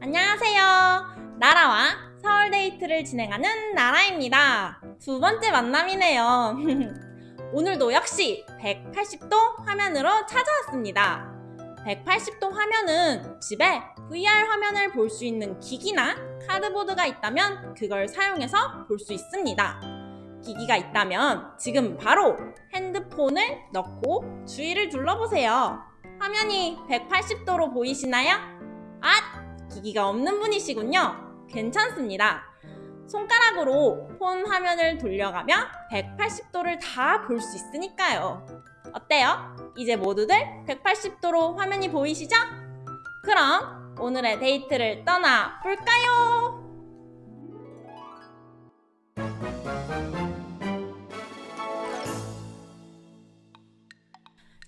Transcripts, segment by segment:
안녕하세요. 나라와 서울 데이트를 진행하는 나라입니다. 두 번째 만남이네요. 오늘도 역시 180도 화면으로 찾아왔습니다. 180도 화면은 집에 VR 화면을 볼 수 있는 기기나 카드보드가 있다면 그걸 사용해서 볼 수 있습니다. 기기가 있다면 지금 바로 핸드폰을 넣고 주위를 둘러보세요. 화면이 180도로 보이시나요? 아! 기기가 없는 분이시군요. 괜찮습니다. 손가락으로 폰 화면을 돌려가며 180도를 다 볼 수 있으니까요. 어때요? 이제 모두들 180도로 화면이 보이시죠? 그럼 오늘의 데이트를 떠나 볼까요?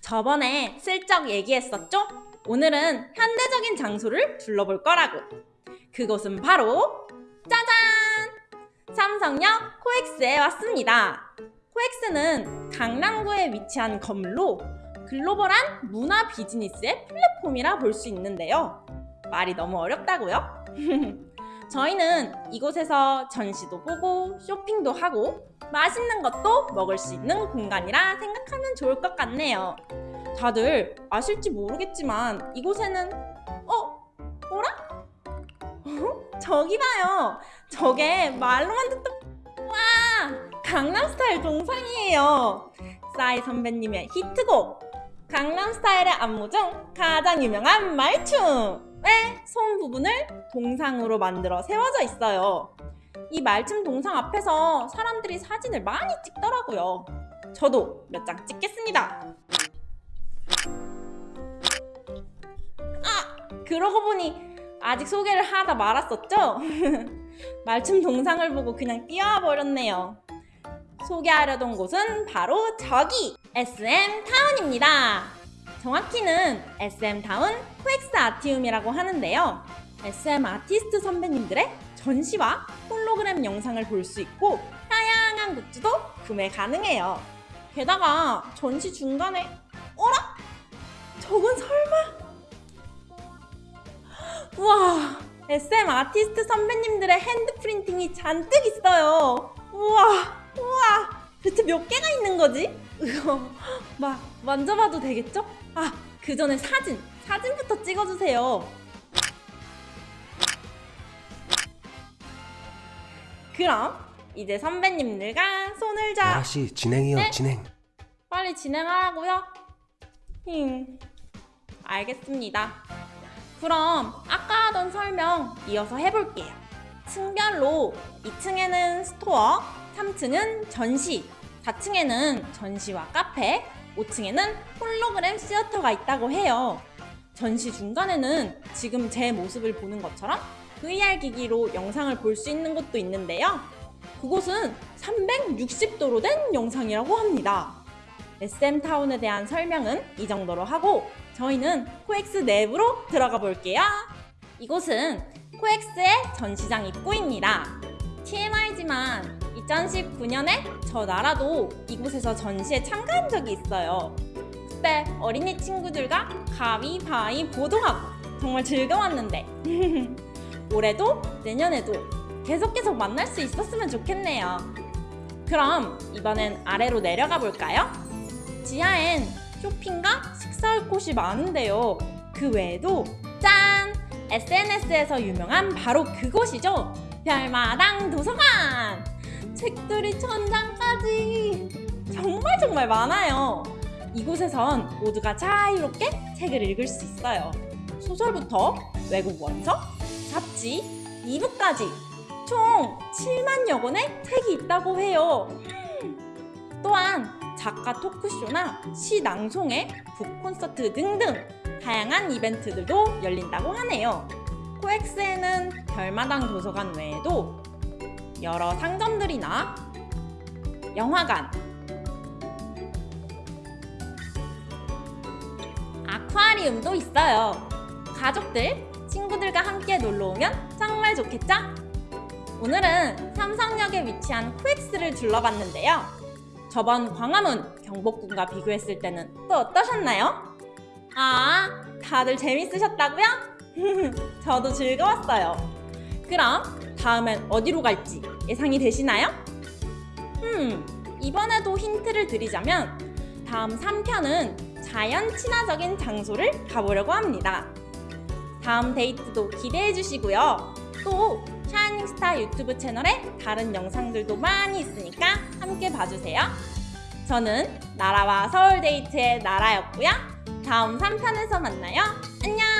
저번에 슬쩍 얘기했었죠? 오늘은 현대적인 장소를 둘러볼 거라고. 그곳은 바로 짜잔! 삼성역 코엑스에 왔습니다. 코엑스는 강남구에 위치한 건물로 글로벌한 문화 비즈니스의 플랫폼이라 볼 수 있는데요. 말이 너무 어렵다고요? 저희는 이곳에서 전시도 보고 쇼핑도 하고 맛있는 것도 먹을 수 있는 공간이라 생각하면 좋을 것 같네요. 다들 아실지 모르겠지만 이곳에는 어? 뭐라? 어? 저기 봐요. 저게 말로만 듣던 와 강남스타일 동상이에요. 싸이 선배님의 히트곡 강남스타일의 안무 중 가장 유명한 말춤 의 손 부분을 동상으로 만들어 세워져 있어요. 이 말춤 동상 앞에서 사람들이 사진을 많이 찍더라고요. 저도 몇 장 찍겠습니다. 아! 그러고 보니 아직 소개를 하다 말았었죠? 말춤 동상을 보고 그냥 뛰어와 버렸네요. 소개하려던 곳은 바로 저기 SM 타운입니다. 정확히는 SM 타운 코엑스 아티움이라고 하는데요. SM 아티스트 선배님들의 전시와 홀로그램 영상을 볼 수 있고 다양한 굿즈도 구매 가능해요. 게다가 전시 중간에 어라? 저건 설마? 우와 SM 아티스트 선배님들의 핸드 프린팅이 잔뜩 있어요. 우와 우와 대체 몇 개가 있는 거지? 이거 막 만져봐도 되겠죠? 아 그 전에 사진 사진부터 찍어주세요. 그럼 이제 선배님들과 손을 잡 아씨 진행이요 네? 진행 빨리 진행하라고요? 힝, 알겠습니다. 그럼 아까 하던 설명 이어서 해볼게요. 층별로 2층에는 스토어, 3층은 전시, 4층에는 전시와 카페, 5층에는 홀로그램 theater가 있다고 해요. 전시 중간에는 지금 제 모습을 보는 것처럼 VR 기기로 영상을 볼 수 있는 곳도 있는데요. 그곳은 360도로 된 영상이라고 합니다. SM타운에 대한 설명은 이 정도로 하고 저희는 코엑스 내부로 들어가 볼게요. 이곳은 코엑스의 전시장 입구입니다. TMI지만 2019년에 저 나라도 이곳에서 전시에 참가한 적이 있어요. 그때 어린이 친구들과 가위바위보도 하고 정말 즐거웠는데 올해도 내년에도 계속 계속 만날 수 있었으면 좋겠네요. 그럼 이번엔 아래로 내려가 볼까요? 지하엔 쇼핑과 식사할 곳이 많은데요. 그 외에도 짠! SNS에서 유명한 바로 그곳이죠. 별마당 도서관! 책들이 천장까지 정말 정말 많아요. 이곳에선 모두가 자유롭게 책을 읽을 수 있어요. 소설부터 외국 원서, 잡지, 이북까지 총 7만여 권의 책이 있다고 해요. 또한 작가 토크쇼나 시 낭송회, 북 콘서트 등등 다양한 이벤트들도 열린다고 하네요. 코엑스에는 별마당 도서관 외에도 여러 상점들이나 영화관, 아쿠아리움도 있어요. 가족들, 친구들과 함께 놀러 오면 정말 좋겠죠? 오늘은 삼성역에 위치한 코엑스를 둘러봤는데요. 저번 광화문, 경복궁과 비교했을 때는 또 어떠셨나요? 아, 다들 재밌으셨다고요? 저도 즐거웠어요. 그럼 다음엔 어디로 갈지 예상이 되시나요? 음, 이번에도 힌트를 드리자면 다음 3편은 자연 친화적인 장소를 가보려고 합니다. 다음 데이트도 기대해 주시고요. 또 샤이닝스타 유튜브 채널에 다른 영상들도 많이 있으니까 함께 봐주세요. 저는 나라와 서울 데이트의 나라였고요. 다음 3편에서 만나요. 안녕!